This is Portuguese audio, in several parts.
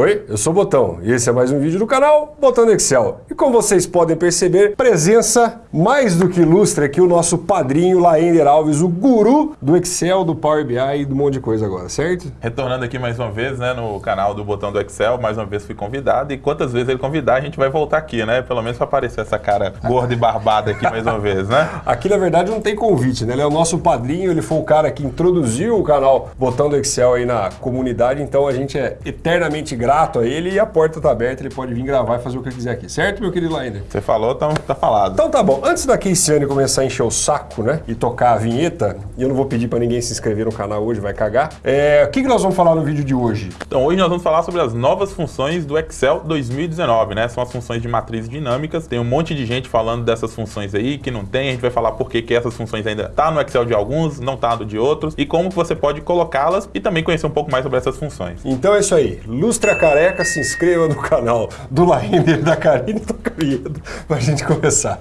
Oi, eu sou o Botão e esse é mais um vídeo do canal Botão do Excel. E como vocês podem perceber, presença mais do que ilustre aqui o nosso padrinho Laender Alves, o guru do Excel, do Power BI e do monte de coisa agora, certo? Retornando aqui mais uma vez, né, no canal do Botão do Excel, mais uma vez fui convidado e quantas vezes ele convidar a gente vai voltar aqui, né? Pelo menos para aparecer essa cara gorda e barbada aqui mais uma vez, né? Aqui na verdade não tem convite, né? Ele é o nosso padrinho, ele foi o cara que introduziu o canal Botão do Excel aí na comunidade, então a gente é eternamente grato a ele e a porta tá aberta, ele pode vir gravar e fazer o que quiser aqui, certo, meu querido Lainer? Você falou, então tá falado. Então tá bom, antes da Keiciane começar a encher o saco, né, e tocar a vinheta, e eu não vou pedir para ninguém se inscrever no canal hoje, vai cagar, é, o que, que nós vamos falar no vídeo de hoje? Então hoje nós vamos falar sobre as novas funções do Excel 2019, né, são as funções de matrizes dinâmicas, tem um monte de gente falando dessas funções aí, que não tem, a gente vai falar por que, que essas funções ainda tá no Excel de alguns, não tá no de outros, e como você pode colocá-las e também conhecer um pouco mais sobre essas funções. Então é isso aí, lustre a careca, se inscreva no canal do Lainer da Karine Tocaredo pra gente começar.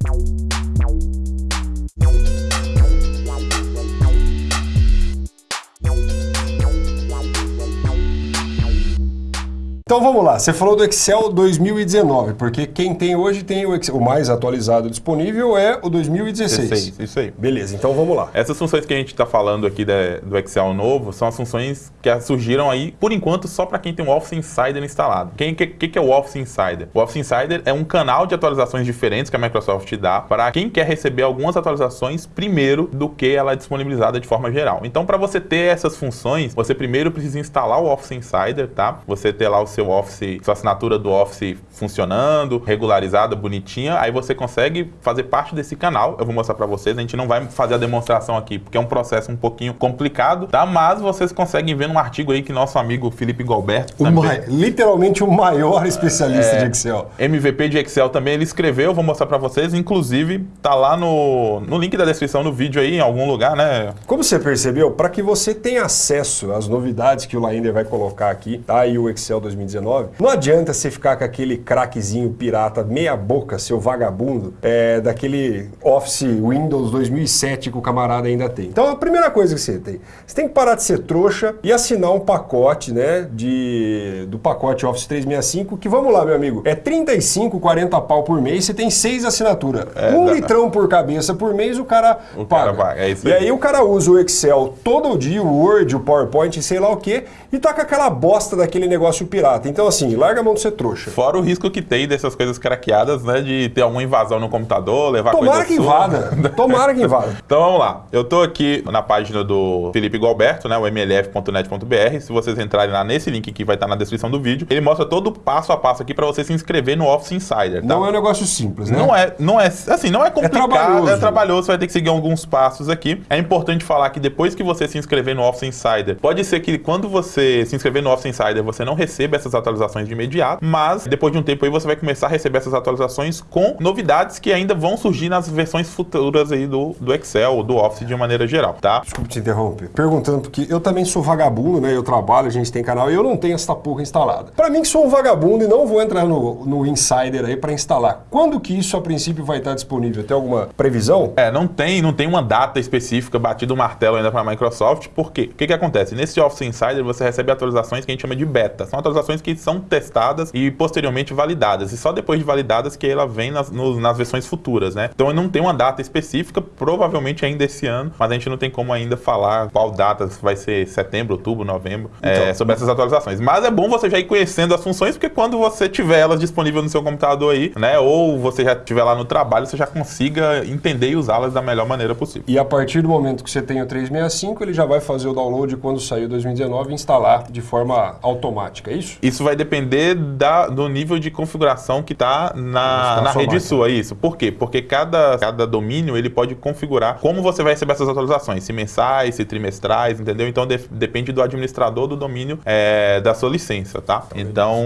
Então vamos lá, você falou do Excel 2019, porque quem tem hoje tem o, Excel, o mais atualizado disponível é o 2016. 16, isso aí. Beleza, então vamos lá. Essas funções que a gente está falando aqui de, do Excel novo são as funções que surgiram aí, por enquanto, só para quem tem o Office Insider instalado. O que, que, que, é o Office Insider? O Office Insider é um canal de atualizações diferentes que a Microsoft dá para quem quer receber algumas atualizações primeiro do que ela é disponibilizada de forma geral. Então, para você ter essas funções, você primeiro precisa instalar o Office Insider, tá? Você ter lá o seu Office, sua assinatura do Office funcionando, regularizada, bonitinha, aí você consegue fazer parte desse canal. Eu vou mostrar para vocês, a gente não vai fazer a demonstração aqui, porque é um processo um pouquinho complicado, tá? Mas vocês conseguem ver num artigo aí que nosso amigo Felipe Galberto, também, literalmente o maior especialista é, de Excel. MVP de Excel também, ele escreveu, vou mostrar para vocês, inclusive tá lá no, no link da descrição do vídeo aí, em algum lugar, né? Como você percebeu, para que você tenha acesso às novidades que o Laender vai colocar aqui, tá? E o Excel 2019, 2019, não adianta você ficar com aquele craquezinho pirata meia boca, seu vagabundo, é, daquele Office Windows 2007 que o camarada ainda tem. Então a primeira coisa que você tem, você tem que parar de ser trouxa e assinar um pacote, né, de, do pacote Office 365, que vamos lá, meu amigo, é 35, 40 pau por mês, você tem seis assinaturas. É, um litrão por cabeça por mês, o cara o paga. Cara é isso aí. E aí o cara usa o Excel todo dia, o Word, o PowerPoint, sei lá o que, e tá com aquela bosta daquele negócio pirata. Então, assim, larga a mão de ser trouxa. Fora o risco que tem dessas coisas craqueadas, né? De ter alguma invasão no computador, levar Tomara coisa que invada. Tomara que invada. então vamos lá. Eu tô aqui na página do Felipe Galberto, né? O mlf.net.br. Se vocês entrarem lá nesse link que vai estar na descrição do vídeo, ele mostra todo o passo a passo aqui para você se inscrever no Office Insider. Tá? Não é um negócio simples, né? Não é, não é, assim, não é complicado, é trabalhoso. é trabalhoso, você vai ter que seguir alguns passos aqui. É importante falar que depois que você se inscrever no Office Insider, pode ser que quando você se inscrever no Office Insider, você não receba essas atualizações de imediato, mas depois de um tempo aí você vai começar a receber essas atualizações com novidades que ainda vão surgir nas versões futuras aí do, do Excel, do Office de maneira geral, tá? Desculpa te interromper. Perguntando, porque eu também sou vagabundo, né? Eu trabalho, a gente tem canal e eu não tenho essa porra instalada. Para mim que sou um vagabundo e não vou entrar no, no Insider aí para instalar, quando que isso a princípio vai estar disponível? Tem alguma previsão? É, não tem, não tem uma data específica batido o martelo ainda para a Microsoft, por quê? O que que acontece? Nesse Office Insider você recebe atualizações que a gente chama de beta. São atualizações que são testadas e posteriormente validadas. E só depois de validadas que ela vem nas, no, nas versões futuras, né? Então não tem uma data específica, provavelmente ainda esse ano, mas a gente não tem como ainda falar qual data vai ser setembro, outubro, novembro, é, então, é, sobre essas atualizações. Mas é bom você já ir conhecendo as funções, porque quando você tiver elas disponíveis no seu computador aí, né? Ou você já estiver lá no trabalho, você já consiga entender e usá-las da melhor maneira possível. E a partir do momento que você tem o 365, ele já vai fazer o download quando sair 2019 e instalar de forma automática, é isso? Isso vai depender da, do nível de configuração que está na, na rede sua, isso. Por quê? Porque cada, cada domínio ele pode configurar como você vai receber essas atualizações, se mensais, se trimestrais, entendeu? Então de, depende do administrador do domínio é, da sua licença, tá? Então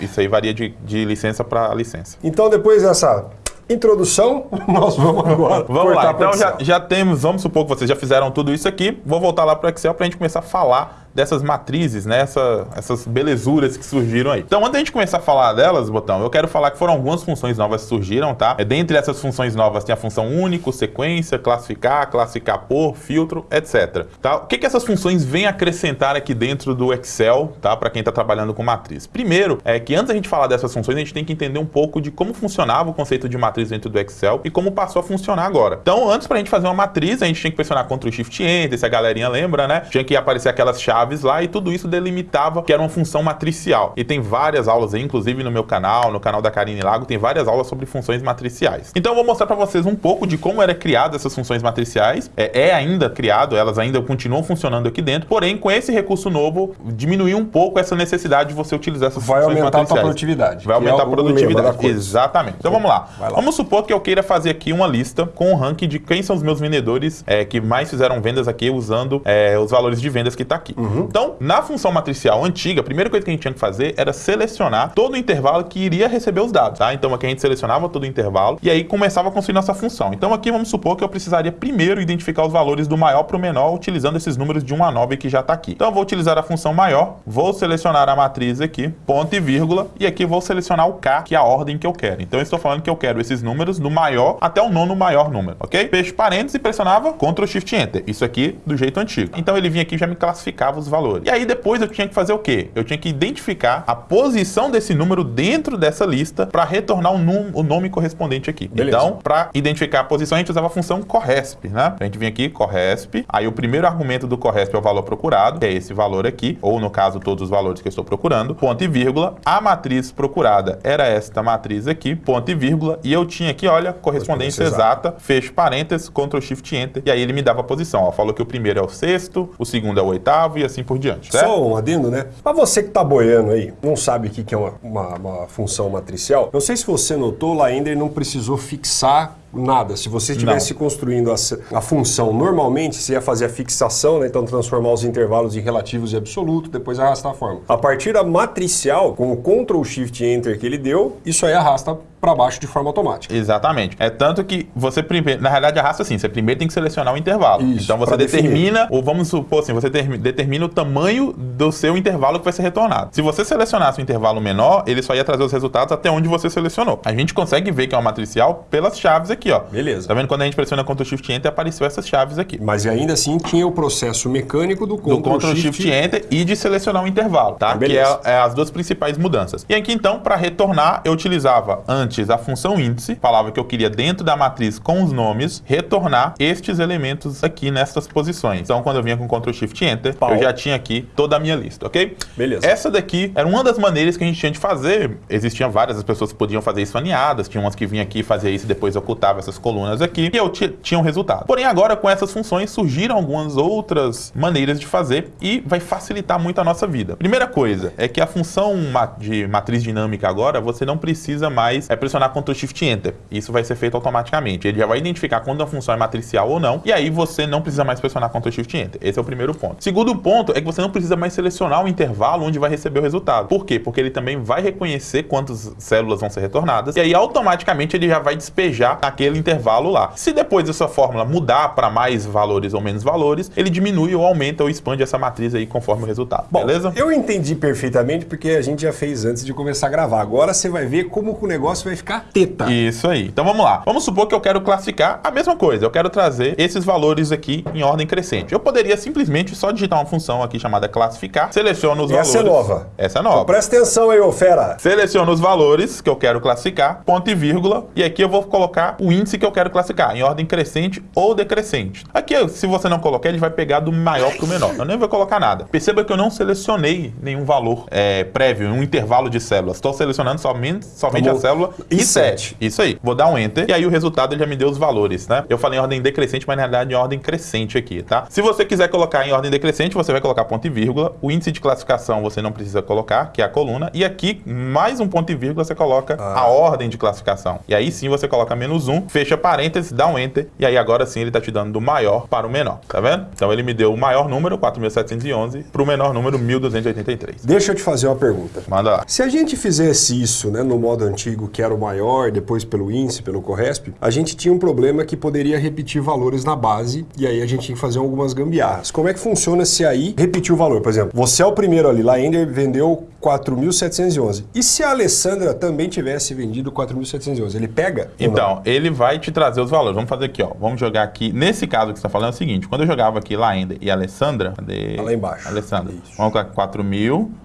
isso aí varia de, de licença para licença. Então depois dessa introdução, nós vamos agora Vamos lá, então já, já temos, vamos supor que vocês já fizeram tudo isso aqui, vou voltar lá para o Excel para a gente começar a falar dessas matrizes, né? Essa, essas belezuras que surgiram aí. Então, antes da gente começar a falar delas, Botão, eu quero falar que foram algumas funções novas que surgiram, tá? É, dentre essas funções novas tem a função único, sequência, classificar, classificar por, filtro, etc. Tá? O que, que essas funções vêm acrescentar aqui dentro do Excel, tá? Para quem está trabalhando com matriz. Primeiro, é que antes da gente falar dessas funções, a gente tem que entender um pouco de como funcionava o conceito de matriz dentro do Excel e como passou a funcionar agora. Então, antes para a gente fazer uma matriz, a gente tinha que pressionar Ctrl Shift Enter, se a galerinha lembra, né? Tinha que aparecer aquelas chaves lá e tudo isso delimitava que era uma função matricial. E tem várias aulas aí, inclusive no meu canal, no canal da Karine Lago, tem várias aulas sobre funções matriciais. Então, eu vou mostrar para vocês um pouco de como era criado essas funções matriciais. É, é ainda criado, elas ainda continuam funcionando aqui dentro, porém, com esse recurso novo, diminuiu um pouco essa necessidade de você utilizar essas Vai funções aumentar a tua matriciais. produtividade. Vai é aumentar a lema da produtividade. Exatamente. Então vamos lá. Vai lá. Vamos supor que eu queira fazer aqui uma lista com o ranking de quem são os meus vendedores é, que mais fizeram vendas aqui usando é, os valores de vendas que está aqui. Uhum. Então, na função matricial antiga, a primeira coisa que a gente tinha que fazer era selecionar todo o intervalo que iria receber os dados. Tá? Então aqui a gente selecionava todo o intervalo e aí começava a construir nossa função. Então aqui vamos supor que eu precisaria primeiro identificar os valores do maior para o menor utilizando esses números de 1 a 9 que já está aqui. Então eu vou utilizar a função maior, vou selecionar a matriz aqui, ponto e vírgula, e aqui vou selecionar o K, que é a ordem que eu quero. Então eu estou falando que eu quero esses números do maior até o nono maior número, ok? Fecho parênteses e pressionava Ctrl Shift Enter. Isso aqui do jeito antigo. Então ele vinha aqui e já me classificava os valores. E aí depois eu tinha que fazer o quê? Eu tinha que identificar a posição desse número dentro dessa lista para retornar o, num- o nome correspondente aqui. Beleza. Então, para identificar a posição, a gente usava a função corresp, né? A gente vinha aqui, corresp. Aí o primeiro argumento do corresp é o valor procurado, que é esse valor aqui, ou no caso, todos os valores que eu estou procurando, ponto e vírgula. A matriz procurada era esta matriz aqui, ponto e vírgula. E eu tinha aqui, olha, correspondência Correspondência exata, fecho parênteses, Ctrl Shift Enter. E aí ele me dava a posição. Ó, falou que o primeiro é o sexto, o segundo é o oitavo e assim por diante. Certo? Só um adendo, né? Pra você que tá boiando aí, não sabe o que é uma, uma- uma função matricial, não sei se você notou, ele não precisou fixar nada. Se você estivesse construindo a, a função normalmente, você ia fazer a fixação, né? então transformar os intervalos em relativos e absoluto, depois arrastar a forma. A partir da matricial, com o Ctrl Shift Enter que ele deu, isso aí arrasta para baixo de forma automática. Exatamente. É tanto que você primeiro, na realidade, arrasta assim, você primeiro tem que selecionar o intervalo. Isso, então você pra definir. determina, ou vamos supor assim, você termi- determina o tamanho do seu intervalo que vai ser retornado. Se você selecionasse um intervalo menor, ele só ia trazer os resultados até onde você selecionou. A gente consegue ver que é uma matricial pelas chaves aqui, ó. Beleza. Tá vendo? Quando a gente pressiona Ctrl Shift Enter, apareceu essas chaves aqui. Mas ainda assim tinha o processo mecânico do do Ctrl, Ctrl Shift Enter e de selecionar o intervalo, tá? Ah, que é, é as duas principais mudanças. E aqui então, para retornar, eu utilizava antes a função índice, falava que eu queria dentro da matriz com os nomes retornar estes elementos aqui nessas posições. Então, quando eu vinha com Ctrl Shift Enter, Pau. eu já tinha aqui toda a minha lista, ok? Beleza. Essa daqui era uma das maneiras que a gente tinha de fazer. Existiam várias as pessoas podiam fazer isso aninhadas, tinha umas que vinham aqui fazia isso e depois ocultava essas colunas aqui, e eu ti- tinha um resultado. Porém, agora com essas funções surgiram algumas outras maneiras de fazer e vai facilitar muito a nossa vida. Primeira coisa é que a função de matriz dinâmica agora, você não precisa mais é, pressionar Ctrl Shift Enter. Isso vai ser feito automaticamente. Ele já vai identificar quando a função é matricial ou não, e aí você não precisa mais pressionar Ctrl Shift Enter. Esse é o primeiro ponto. Segundo ponto é que você não precisa mais selecionar o intervalo onde vai receber o resultado. Por quê? Porque ele também vai reconhecer quantas células vão ser retornadas, e aí automaticamente ele já vai despejar aquele intervalo lá. Se depois dessa fórmula mudar para mais valores ou menos valores, ele diminui ou aumenta ou expande essa matriz aí conforme o resultado. Bom, beleza? eu entendi perfeitamente porque a gente já fez antes de começar a gravar. Agora você vai ver como que o negócio vai ficar teta. Isso aí. Então vamos lá. Vamos supor que eu quero classificar a mesma coisa. Eu quero trazer esses valores aqui em ordem crescente. Eu poderia simplesmente só digitar uma função aqui chamada classificar, seleciono os Essa é valores. nova. Essa é Então, nova. presta atenção aí, ô fera. Seleciono os valores que eu quero classificar, ponto e vírgula, e aqui eu vou colocar o índice que eu quero classificar, em ordem crescente ou decrescente. Aqui, se você não colocar, ele vai pegar do maior para o menor. Eu nem vou colocar nada. Perceba que eu não selecionei nenhum valor é, prévio, um intervalo de células. Estou selecionando somente, somente a célula I7. I7. Isso aí. Vou dar um Enter, e aí o resultado já me deu os valores, né? Eu falei em ordem decrescente, mas na realidade em ordem crescente aqui, tá? Se você quiser colocar em ordem decrescente, você vai colocar ponto e vírgula. O índice de classificação você não precisa colocar, que é a coluna. E aqui, mais um ponto e vírgula, você coloca a ordem de classificação. E aí sim você coloca menos um 1, fecha parênteses, dá um enter, e aí agora sim ele está te dando do maior para o menor, tá vendo? Então ele me deu o maior número, 4.711, para o menor número, 1.283. Deixa eu te fazer uma pergunta. Manda lá. Se a gente fizesse isso né, no modo antigo, que era o maior, depois pelo índice, pelo Corresp, a gente tinha um problema que poderia repetir valores na base, e aí a gente tinha que fazer algumas gambiarras. Como é que funciona se aí repetir o valor? Por exemplo, você é o primeiro ali, lá Ender vendeu 4.711. E se a Alessandra também tivesse vendido 4.711, ele pega? Então, ele vai te trazer os valores. Vamos fazer aqui, ó. Vamos jogar aqui. Nesse caso que você está falando é o seguinte: quando eu jogava aqui Laenda e Alessandra. Cadê? Tá lá embaixo. Alessandra. Isso. Vamos colocar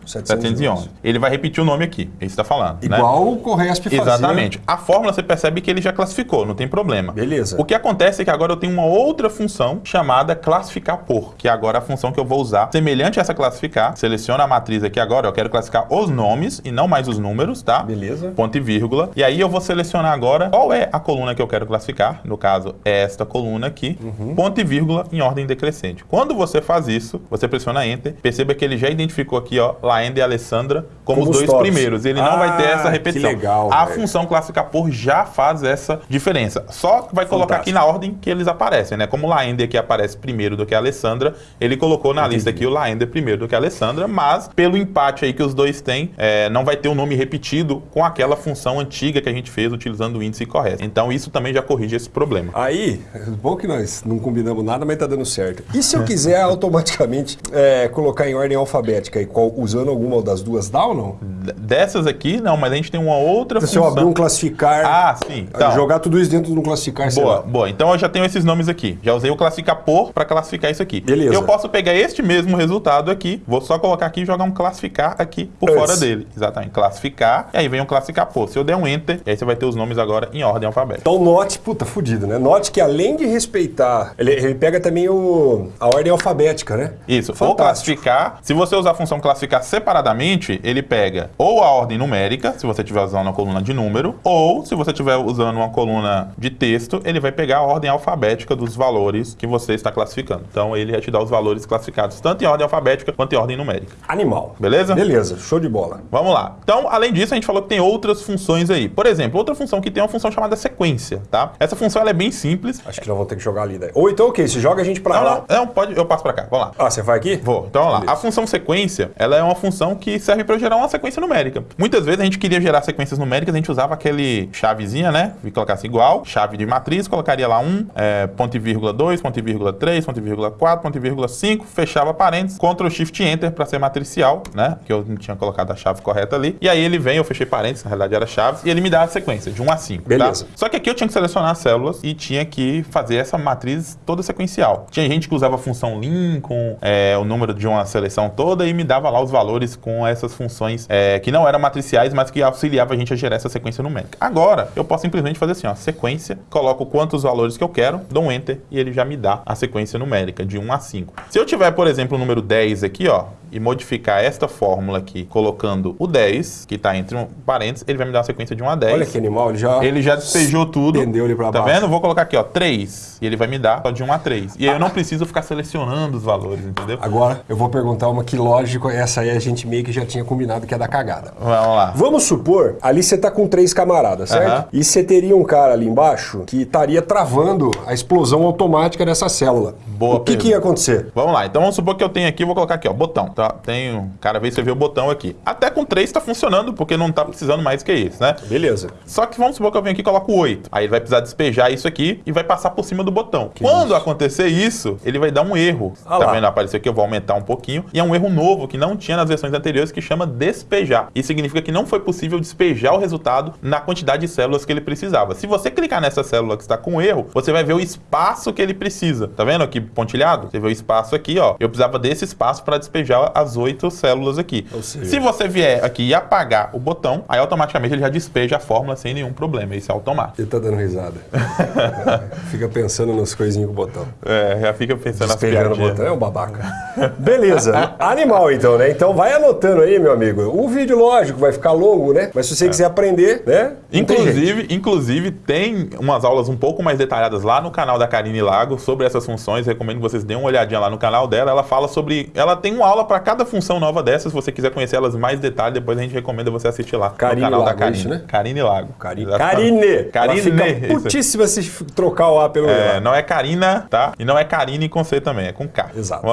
4.711. Ele vai repetir o nome aqui. Esse está falando. né? Igual o Corresp fazia. Exatamente. A fórmula você percebe que ele já classificou, não tem problema. Beleza. O que acontece é que agora eu tenho uma outra função chamada classificar por, que é agora a função que eu vou usar. Semelhante a essa classificar, seleciona a matriz aqui agora, eu quero classificar os nomes e não mais os números, tá? Beleza. Ponto e vírgula. E aí eu vou selecionar agora qual é a coluna que eu quero classificar. No caso, é esta coluna aqui. Uhum. Ponto e vírgula em ordem decrescente. Quando você faz isso, você pressiona Enter. Perceba que ele já identificou aqui, ó, Laenda e Alessandra como, Como os dois primeiros. Ele não vai ter Ah, essa repetição. que legal, a velho. função classificar por já faz essa diferença. Só vai colocar aqui Fantástico. na ordem que eles aparecem, né? Como o Laender aqui aparece primeiro do que a Alessandra, ele colocou na lista aqui o Laender primeiro do que a Alessandra, mas pelo empate aí que os dois têm, é, não vai ter um nome repetido com aquela função antiga que a gente fez utilizando o índice correto. Então isso também já corrige esse problema. Aí, bom que nós não combinamos nada, mas tá dando certo. E se eu quiser automaticamente é, colocar em ordem alfabética e qual, usando alguma das duas, dá ou não? Dessas aqui, não, mas a gente tem uma outra Se eu função. abrir um classificar, Ah, sim. Então, jogar tudo isso dentro de um classificar, Boa, boa. Então eu já tenho esses nomes aqui. Já usei o classificar por para classificar isso aqui. Beleza. Eu posso pegar este mesmo resultado aqui, vou só colocar aqui e jogar um classificar aqui por Antes. fora dele. Exatamente. Classificar, e aí vem um classificar por. Se eu der um enter, aí você vai ter os nomes agora em ordem alfabética. Então note, puta, fudido, né? Note que além de respeitar, ele, ele pega também o, a ordem alfabética, né? Isso, ou Fantástico. classificar. Se você usar a função classificar separadamente, ele pega ou a ordem numérica, se você estiver usando uma coluna de número, ou se você estiver usando uma coluna de texto, ele vai pegar a ordem alfabética dos valores que você está classificando. Então ele vai te dar os valores classificados tanto em ordem alfabética quanto em ordem numérica. Animal. Beleza? Beleza, show de bola. Vamos lá. Então, além disso, a gente falou que tem outras funções aí. Por exemplo, outra função que tem é uma função chamada sequência, tá? Essa função ela é bem simples. Acho que nós vamos ter que jogar ali daí. Ou então, ok, se joga a gente pra Não, lá. não, não, pode, eu passo pra cá. Vamos lá. Ah, você vai aqui? Vou. Então, vamos lá. A função sequência, ela é uma função que serve para gerar uma sequência numérica. Muitas vezes a gente queria gerar sequências numéricas, a gente usava aquele chavezinha, né? E colocasse igual, chave de matriz, colocaria lá um, é, ponto e vírgula 2, ponto e vírgula 3, ponto e vírgula 4, ponto e vírgula 5, fechava parênteses, Ctrl Shift Enter para ser matricial, né? Que eu não tinha colocado a chave correta ali. E aí ele vem, eu fechei parênteses, na realidade era chaves, e ele me dá a sequência de 1 a 5. Beleza. Tá? Só que aqui eu tinha que selecionar as células e tinha que fazer essa matriz toda sequencial. Tinha gente que usava a função lin com é, o número de uma seleção toda e me dava lá os valores com essas funções é, que não eram matriciais, mas que auxiliava a gente a gerar essa sequência numérica. Agora, eu posso simplesmente fazer assim, ó, sequência, coloco quantos valores que eu quero, dou um enter e ele já me dá a sequência numérica de 1 a 5. Se eu tiver, por exemplo, o número 10 aqui, ó, e modificar esta fórmula aqui, colocando o 10, que está entre um parênteses, ele vai me dar uma sequência de 1 a 10. Olha que animal, ele já. Ele já despejou tudo. Estendeu ele pra Tá baixo. vendo? Vou colocar aqui, ó, 3. E ele vai me dar só de 1 a 3. E aí eu não preciso ficar selecionando os valores, entendeu? Agora, eu vou perguntar uma que, lógico, essa aí a gente meio que já tinha combinado que é da cagada. Vamos lá. Vamos supor, ali você tá com três camaradas, certo? E você teria um cara ali embaixo que estaria travando a explosão automática dessa célula. Boa o que, que pergunta. ia acontecer? Vamos lá, então vamos supor que eu tenho aqui, vou colocar aqui, ó, botão, tá? Tem, cada vez você vê o botão aqui. Até com 3 tá funcionando, porque não tá precisando mais que isso, né? Beleza. Só que vamos supor que eu venho aqui e coloco 8. Aí ele vai precisar despejar isso aqui e vai passar por cima do botão. Quando acontecer isso, ele vai dar um erro. Ah tá lá. vendo? Apareceu aqui, eu vou aumentar um pouquinho. E é um erro novo que não tinha nas versões anteriores que chama despejar. Isso significa que não foi possível despejar o resultado na quantidade de células que ele precisava. Se você clicar nessa célula que está com erro, você vai ver o espaço que ele precisa. Tá vendo aqui pontilhado? Você vê o espaço aqui, ó. Eu precisava desse espaço para despejar as oito células aqui. Se você vier aqui e apagar o botão, aí automaticamente ele já despeja a fórmula sem nenhum problema. Isso é automático. Ele tá dando risada. Fica pensando nas coisinhas com o botão. É, já fica pensando nas Despejando o piadinhas. botão, é um babaca. Beleza. Animal, então, né? Então vai anotando aí, meu amigo. O vídeo, lógico, vai ficar longo, né? Mas se você quiser aprender, né? tem. Inclusive, inclusive, tem umas aulas um pouco mais detalhadas lá no canal da Karine Lago sobre essas funções. Recomendo que vocês deem uma olhadinha lá no canal dela. Ela fala sobre. Ela tem uma aula pra para cada função nova dessas, se você quiser conhecer elas mais detalhe, depois a gente recomenda você assistir lá Karine no canal Lago, da Karine. é isso, né? Karine Lago. Karine. Exatamente. Karine. Karine. Ela fica isso. putíssima se trocar o A pelo É, E. não é Karina, tá? E não é Karine com C também, é com K. Exato.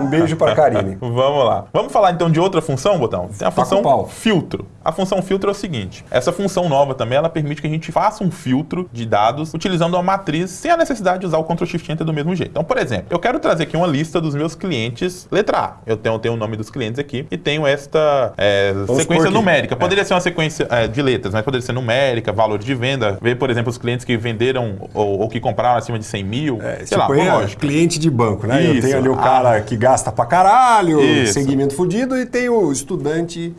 Um beijo pra Karine. Vamos lá. Vamos falar então de outra função, Botão? Tem a Tá função pau. filtro. A função filtro é o seguinte: essa função nova também ela permite que a gente faça um filtro de dados utilizando uma matriz sem a necessidade de usar o Ctrl Shift Enter do mesmo jeito. Então, por exemplo, eu quero trazer aqui uma lista dos meus clientes, letra A. Eu tenho, tenho o nome dos clientes aqui e tenho esta é, sequência numérica. Poderia ser uma sequência é, de letras, mas poderia ser numérica, valor de venda. Ver, por exemplo, os clientes que venderam ou, ou que compraram acima de 100 mil. É, sei lá, tipo, é lógico. cliente de banco, né? Eu Isso. tenho ali o Ah. cara que gasta pra caralho, Isso. segmento fudido, e tem o estudante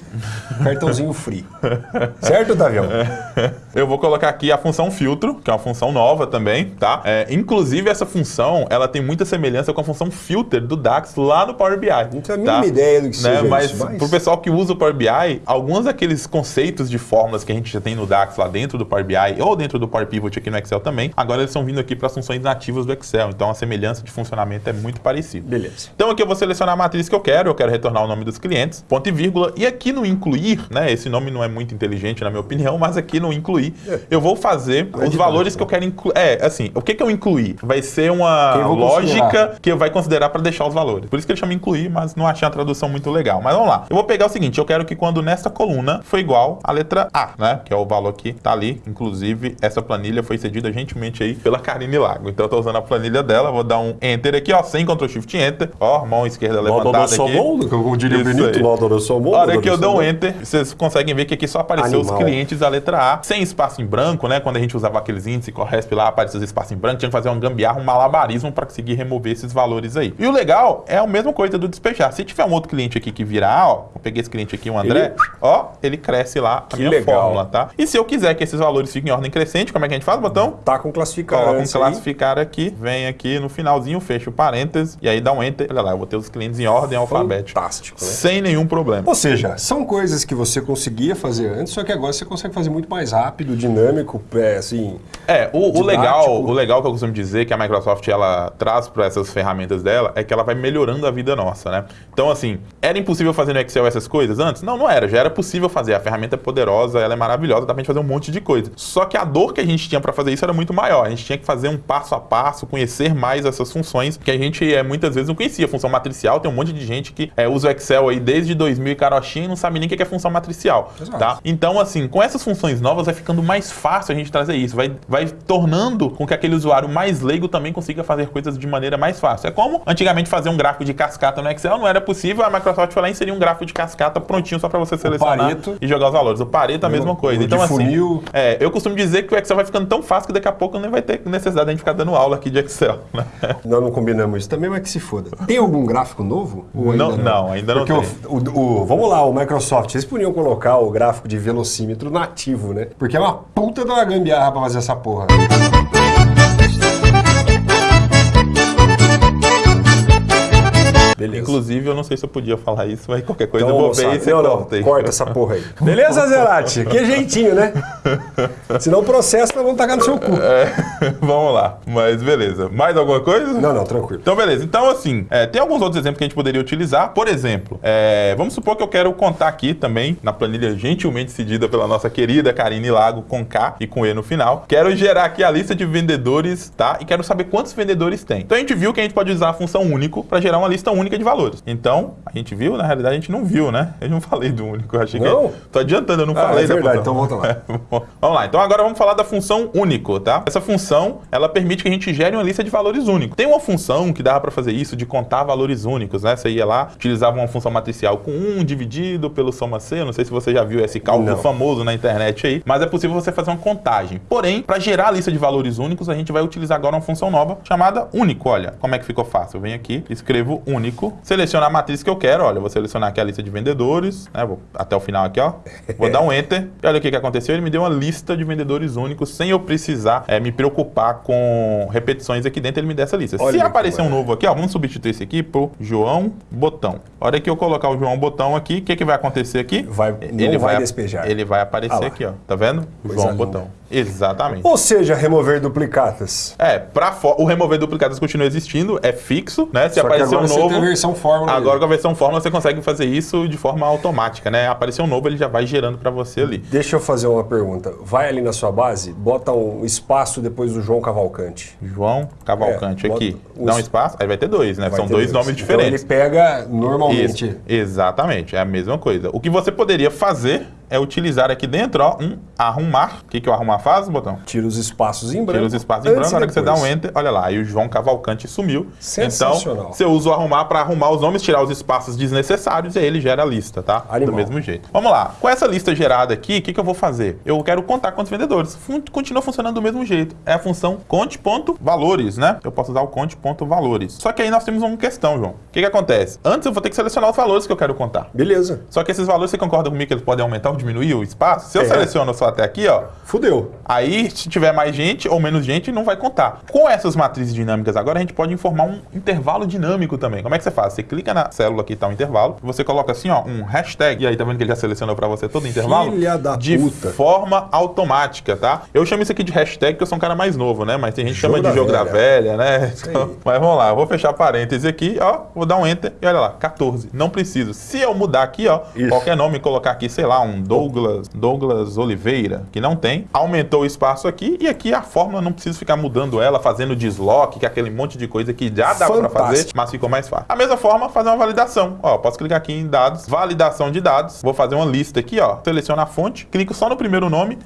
cartãozinho free. certo, Tavião? Eu vou colocar aqui a função filtro, que é uma função nova também, tá? É, inclusive, essa função, ela tem muita semelhança com a função filter do DAX lá no Power BI. Não tenho a mínima ideia do que né? seja mas, isso, mas- pro pessoal que usa o Power BI, alguns daqueles conceitos de fórmulas que a gente já tem no DAX lá dentro do Power BI ou dentro do Power Pivot aqui no Excel também, agora eles estão vindo aqui para as funções nativas do Excel. Então, a semelhança de funcionamento é muito parecida. Beleza. Então aqui eu vou selecionar a matriz que eu quero, eu quero retornar o nome dos clientes, ponto e vírgula, e aqui no incluir, né, esse nome não é muito inteligente na minha opinião, mas aqui no incluir, eu vou fazer é os valores tanto, que eu quero incluir. É, assim, o que que eu incluir? Vai ser uma lógica considerar. que vai considerar para deixar os valores. Por isso que ele chama incluir, mas não achei a tradução muito legal. Mas vamos lá. Eu vou pegar o seguinte, eu quero que quando nesta coluna for igual a letra A, né, que é o valor que tá ali. Inclusive, essa planilha foi cedida gentilmente aí pela Karine Lago. Então eu tô usando a planilha dela, vou dar um enter aqui, ó, sem Ctrl Shift Enter, ó, mão esquerda levantada aqui. como diria Isso Benito, aí. Laudo do Somon. A hora que eu dou um enter, vocês conseguem ver que aqui só apareceu Animal. os clientes da letra A, sem espaço em branco, né? Quando a gente usava aqueles índices Corresp lá, aparecia os espaços em branco, tinha que fazer um gambiarra, um malabarismo para conseguir remover esses valores aí. E o legal é a mesma coisa do despejar. Se tiver um outro cliente aqui que virar, ó, eu peguei esse cliente aqui, o André, Ele- ó, ele cresce lá a Que minha legal. fórmula, tá? E se eu quiser que esses valores fiquem em ordem crescente, como é que a gente faz, botão? Tá com classificado. Coloca um classificar aqui, vem aqui no finalzinho, fecha o parênteses e aí dá um enter. Olha lá, eu vou ter os clientes em ordem alfabética. Fantástico, né? Sem nenhum problema. Ou seja, são coisas que você conseguia fazer antes, só que agora você consegue fazer muito mais rápido, dinâmico, é, assim... É, o, o legal, o legal que eu costumo dizer que a Microsoft ela traz para essas ferramentas dela é que ela vai melhorando a vida nossa, né? Então, assim, era impossível fazer no Excel essas coisas antes? Não, não era. Já era possível fazer. A ferramenta é poderosa, ela é maravilhosa, dá pra gente fazer um monte de coisa. Só que a dor que a gente tinha para fazer isso era muito maior. A gente tinha que fazer um passo a passo, conhecer mais essas funções que a gente é, muitas vezes não conhecia. Função matricial, tem um monte de gente que é, usa o Excel aí desde 2000 e carochinha e não sabe nem o que é função matricial, Exato. tá? Então, assim, com essas funções novas vai ficando mais fácil a gente trazer isso. Vai, vai tornando com que aquele usuário mais leigo também consiga fazer coisas de maneira mais fácil. É como antigamente fazer um gráfico de cascata no Excel não era possível, a Microsoft foi lá e inseriu um gráfico de cascata prontinho só para você selecionar Pareto. e jogar os valores. O Pareto é a Mesma- coisa. Então, assim, funil. é, eu costumo dizer que o Excel vai ficando tão fácil que daqui a pouco nem vai ter necessidade de a gente ficar dando aula aqui de Excel. Né? Nós não combinamos isso também, mas que se foda. Tem algum gráfico novo? Ou Não, não, ainda não Porque tem. O, o- o- vamos lá, o Microsoft, vocês podiam colocar o gráfico de velocímetro nativo, né? Porque é uma puta uma gambiarra pra fazer essa porra. Beleza. Inclusive, eu não sei se eu podia falar isso, mas qualquer coisa Então, eu vou ver moçada, e você não, não, corta aí. corta essa porra aí. Beleza, Zerati? Que jeitinho, né? Senão o processo nós vamos tacar no seu cu. É, vamos lá, mas beleza. Mais alguma coisa? Não, não, tranquilo. Então, beleza. Então, assim, é, tem alguns outros exemplos que a gente poderia utilizar. Por exemplo, é, vamos supor que eu quero contar aqui também, na planilha gentilmente cedida pela nossa querida Karine Lago, com K e com E no final. Quero gerar aqui a lista de vendedores, tá? E quero saber quantos vendedores tem. Então, a gente viu que a gente pode usar a função único para gerar uma lista única de valores. Então, a gente viu, na realidade, a gente não viu, né? Eu não falei do único. Eu achei Não? que. Tô adiantando, eu não Ah, falei é da verdade, função. então volta lá. vamos lá. Então, agora vamos falar da função único, tá? Essa função, ela permite que a gente gere uma lista de valores únicos. Tem uma função que dava para fazer isso, de contar valores únicos, né? Você ia lá, utilizava uma função matricial com 1 dividido pelo soma C. Não sei se você já viu esse cálculo Não. famoso na internet aí, mas é possível você fazer uma contagem. Porém, para gerar a lista de valores únicos, a gente vai utilizar agora uma função nova chamada único. Olha, como é que ficou fácil? Eu venho aqui, escrevo único, seleciono a matriz que eu quero. Olha, vou selecionar aqui a lista de vendedores, né? Vou até o final aqui, ó. Vou dar um enter. E olha o que, que aconteceu. Ele me deu uma lista de vendedores únicos sem eu precisar eh, me preocupar upar com repetições aqui dentro, ele me dá essa lista. Olha Se aparecer um novo aqui, ó, vamos substituir esse aqui por João Botão. A hora que eu colocar o João Botão aqui, o que, que vai acontecer aqui? Vai- não vai despejar. Ele vai aparecer Ah aqui, ó. Tá vendo? Coisa João. Botão. Exatamente. Ou seja, remover duplicatas. É, pra o remover duplicadas continua existindo, é fixo, né? Se Só aparecer agora um novo. tem a versão fórmula Agora com a versão fórmula você consegue fazer isso de forma automática, né? Aparecer um novo, ele já vai gerando pra você ali. Deixa eu fazer uma pergunta. Vai ali na sua base, bota um espaço depois do João Cavalcante. João Cavalcante É, aqui. os- Dá um espaço, aí vai ter dois, né? Vai São ter dois nomes Então diferentes. ele pega normalmente. Isso, exatamente, é a mesma coisa. O que você poderia fazer é utilizar aqui dentro, ó, um arrumar. O que, que o arrumar faz, botão? Tira os espaços em branco. Tira os espaços em branco, na hora que você dá um enter, olha lá, aí o João Cavalcante sumiu. Sensacional. Então, você usa o arrumar para arrumar os nomes, tirar os espaços desnecessários e aí ele gera a lista, tá? Animal. Do mesmo jeito. Vamos lá, com essa lista gerada aqui, o que, que eu vou fazer? Eu quero contar quantos vendedores. Fun- Continua funcionando do mesmo jeito. É a função conte.valores, né? Eu posso usar o conte.valores. Só que aí nós temos uma questão, João. O que, que acontece? Antes eu vou ter que selecionar os valores que eu quero contar. Beleza. Só que esses valores, você concorda comigo que eles podem aumentar ou diminuir o espaço? Se eu É. seleciono só até aqui, ó, Fudeu. Aí, se tiver mais gente ou menos gente, não vai contar. Com essas matrizes dinâmicas agora, a gente pode informar um intervalo dinâmico também. Como é que você faz? Você clica na célula que está o intervalo, você coloca assim, ó, um hashtag, e aí tá vendo que ele já selecionou para você todo o intervalo? Filha da de puta. forma automática, tá? Eu chamo isso aqui de hashtag porque eu sou um cara mais novo, né? Mas tem gente que chama de jogo da velha, né? Então, mas vamos lá, eu vou fechar parênteses aqui, ó, vou dar um enter e olha lá, 14. Não preciso. Se eu mudar aqui, ó, Isso. qualquer nome e colocar aqui, sei lá, um Douglas, Douglas Oliveira, que não tem, aumentou o espaço aqui e aqui a fórmula não preciso ficar mudando ela, fazendo deslock, que é aquele monte de coisa que já dá pra fazer, mas ficou mais fácil. A mesma forma, fazer uma validação. Ó, posso clicar aqui em dados, validação de dados, vou fazer uma lista aqui, ó, seleciono a fonte, clico só no primeiro nome,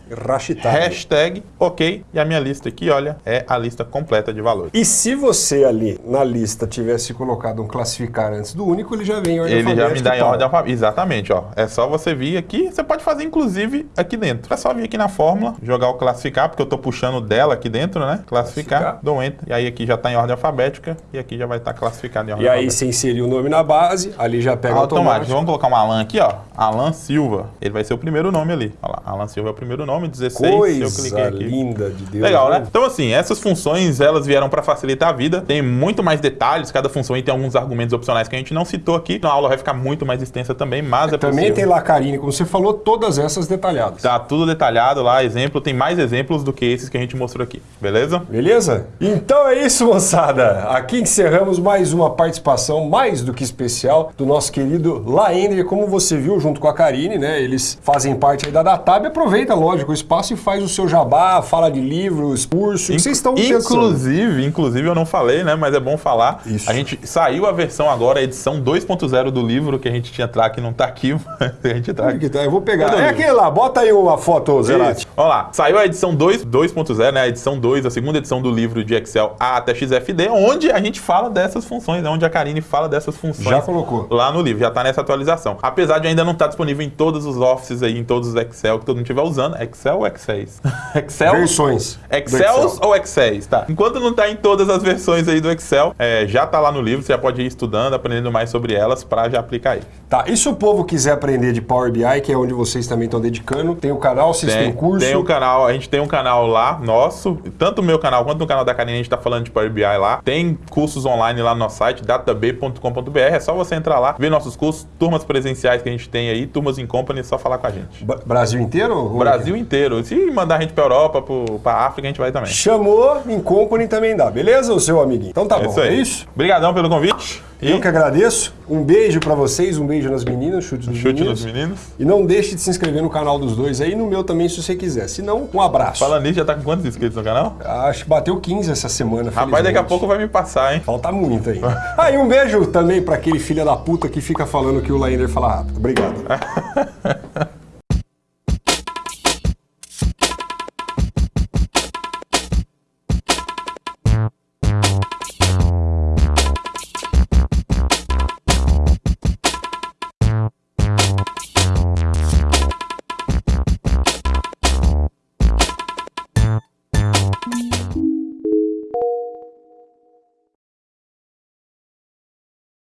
hashtag, ok, e a minha lista aqui, olha, é a lista completa de valores. E se você ali na lista tivesse colocado um classificar antes do único, ele já vem em ordem Ele já me dá em ordem alfabética. Exatamente, ó. É só você vir aqui. Você pode fazer, inclusive, aqui dentro. É só vir aqui na fórmula, jogar o classificar, porque eu tô puxando dela aqui dentro, né? Classificar, Classificar. dou enter. E aí aqui já tá em ordem alfabética e aqui já vai estar classificado em ordem E aí você inserir o nome na base, ali já pega Automático. automático. Vamos colocar um Alan aqui, ó. Alan Silva. Ele vai ser o primeiro nome ali. Olha lá. Alan Silva é o primeiro nome, 16. eu cliquei Coisa aqui. linda de Deus. Legal, né? Então, assim, essas funções, elas vieram para facilitar a vida. Tem muito mais detalhes, cada função aí tem alguns argumentos opcionais que a gente não citou aqui. A aula vai ficar muito mais extensa também, mas é Também possível. tem lá, Karine, como você falou, todas essas detalhadas. Tá tudo detalhado lá, exemplo. Tem mais exemplos do que esses que a gente mostrou aqui, beleza? Beleza? Então é isso, moçada. Aqui encerramos mais uma participação mais do que especial do nosso querido Laender. Como você viu, junto com a Karine, né? Eles fazem parte aí da Datab. Aproveita, lógico, o espaço e faz o seu jabá, fala de livros, curso, que vocês estão pensando. Inclusive, inclusive eu não falei, né? Mas é bom falar. Isso. A gente saiu a versão agora, a edição 2.0 do livro que a gente tinha que não tá aqui, mas a gente tá aqui. que tá? Eu vou pegar. É aquele lá, bota aí uma foto, Zerati. Vamos lá. Saiu a edição 2 2.0, né? A edição 2, a segunda edição do livro de Excel A até XFD, onde a gente fala dessas funções, é onde a Karine fala dessas funções. Já colocou. Lá no livro, já tá nessa atualização. Apesar de ainda não estar disponível em todos os offices aí, em todos os Excel que todo mundo estiver usando. Excel ou Excels? Excel? Versões. Excels ou Excels, tá? Enquanto não tá em todas as versões aí do Excel, é, já tá lá no livro, você já pode ir estudando, aprendendo mais sobre elas pra já aplicar aí. Tá, e se o povo quiser aprender de Power BI, que é onde vocês também estão dedicando, tem o canal, vocês têm curso. Tem o canal, a gente tem um canal lá, nosso, tanto o meu canal quanto no canal da Karine, a gente tá falando de Power BI lá. Tem cursos online lá no nosso site, datab.com.br. É só você entrar lá, ver nossos cursos, turmas presenciais que a gente tem aí, turmas em company, é só falar com a gente. Ba- Brasil inteiro? O Brasil inteiro. Se mandar a gente pra Europa, pro, pra África, a gente vai também. Chamou, em company também dá, beleza, o seu amiguinho? Então tá É bom, isso aí. é isso? Obrigadão pelo convite. E Eu que agradeço. Um beijo pra vocês, um beijo nas meninas, chute dos chute meninos. nos meninos. E não deixe de se inscrever no canal dos dois aí, no meu também, se você quiser. Se não, um abraço. Falando nisso, já tá com quantos inscritos no canal? Acho que bateu 15 essa semana, Rapaz, daqui a pouco vai me passar, hein? Falta muito aí. Ah, e um beijo também pra aquele filho da puta que fica falando que o Laender fala rápido. Obrigado.